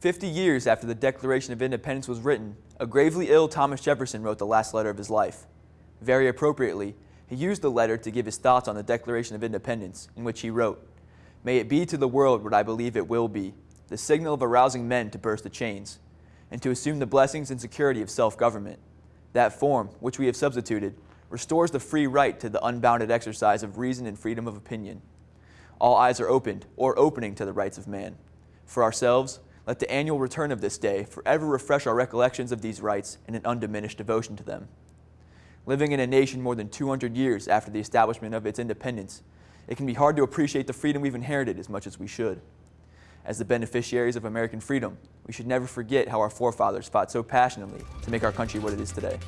Fifty years after the Declaration of Independence was written, a gravely ill Thomas Jefferson wrote the last letter of his life. Very appropriately, he used the letter to give his thoughts on the Declaration of Independence, in which he wrote, May it be to the world what I believe it will be, the signal of arousing men to burst the chains, and to assume the blessings and security of self-government. That form, which we have substituted, restores the free right to the unbounded exercise of reason and freedom of opinion. All eyes are opened, or opening to the rights of man. For ourselves, let the annual return of this day forever refresh our recollections of these rights and an undiminished devotion to them. Living in a nation more than 200 years after the establishment of its independence, it can be hard to appreciate the freedom we've inherited as much as we should. As the beneficiaries of American freedom, we should never forget how our forefathers fought so passionately to make our country what it is today.